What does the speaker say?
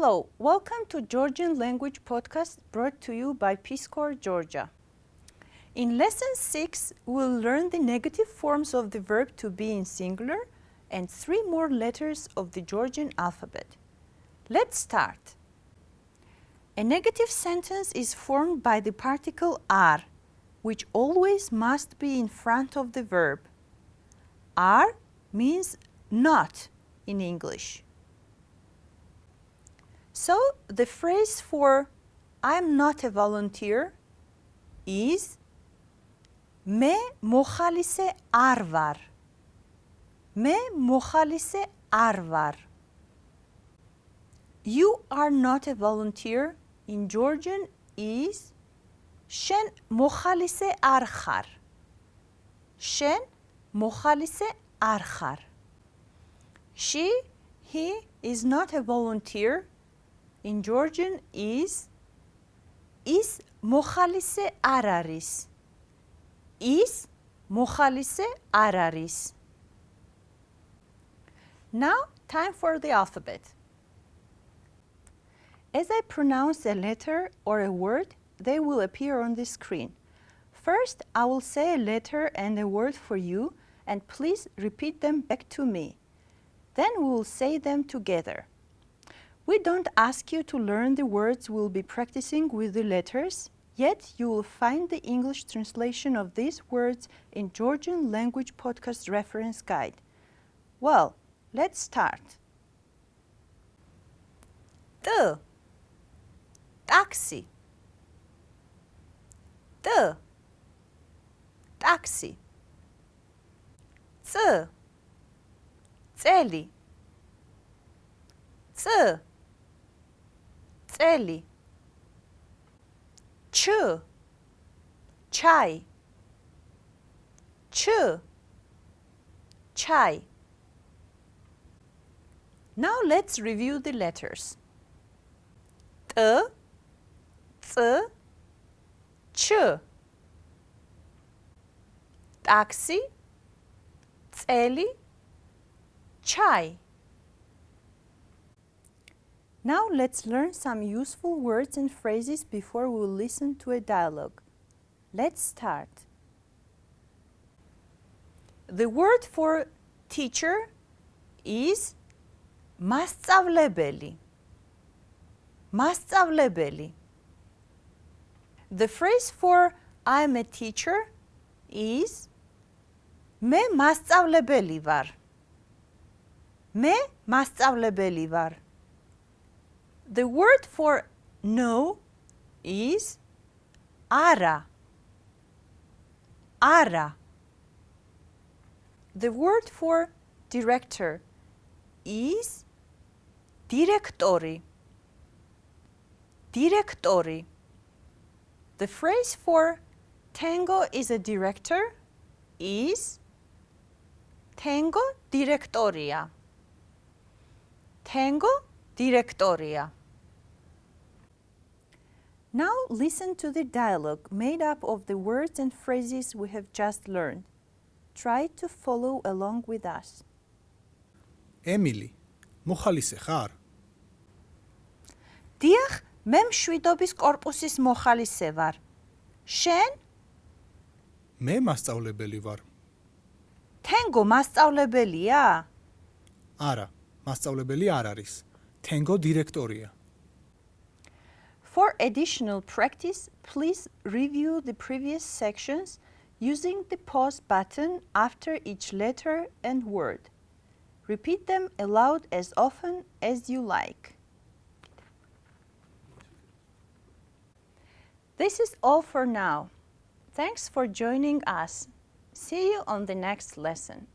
Hello, welcome to Georgian Language Podcast brought to you by Peace Corps Georgia. In lesson 6, we'll learn the negative forms of the verb to be in singular and three more letters of the Georgian alphabet. Let's start. A negative sentence is formed by the particle are, which always must be in front of the verb. Are means not in English. So the phrase for I'm not a volunteer is Me mohalise arvar. Me mohalise arvar. You are not a volunteer in Georgian is Shen mohalise arkhar. Shen mohalise arkhar. She, he is not a volunteer in Georgian is is mohalise araris. Is mohalise araris. Now, time for the alphabet. As I pronounce a letter or a word, they will appear on the screen. First, I will say a letter and a word for you, and please repeat them back to me. Then we will say them together. We don't ask you to learn the words we'll be practicing with the letters, yet you will find the English translation of these words in Georgian Language Podcast Reference Guide. Well, let's start. The taxi the taxi ц цели ц Teli. Ch. Chai. Ch. Chai. Now let's review the letters. T. T. Ch. Taxi. Teli. Chai. Now let's learn some useful words and phrases before we listen to a dialogue. Let's start. The word for teacher is მასწავლებელი. მასწავლებელი. The phrase for I'm a teacher is მე მასწავლებელი ვარ. მე მასწავლებელი ვარ. The word for no is ara. Ara. The word for director is directori. Directori. The phrase for Tengo is a director is Tengo directoria. Tengo directoria. Now listen to the dialogue made up of the words and phrases we have just learned. Try to follow along with us. ემილი, მოხალისე ხარ? დიახ, მე მშვიდობის კორპუსის მოხალისე ვარ. შენ? მე მასწავლებელი ვარ. თენგო მასწავლებელია? არა, მასწავლებელი არ არის. თენგო დირექტორია. Additional practice, please review the previous sections using the pause button after each letter and word. Repeat them aloud as often as you like. This is all for now. Thanks for joining us. See you on the next lesson.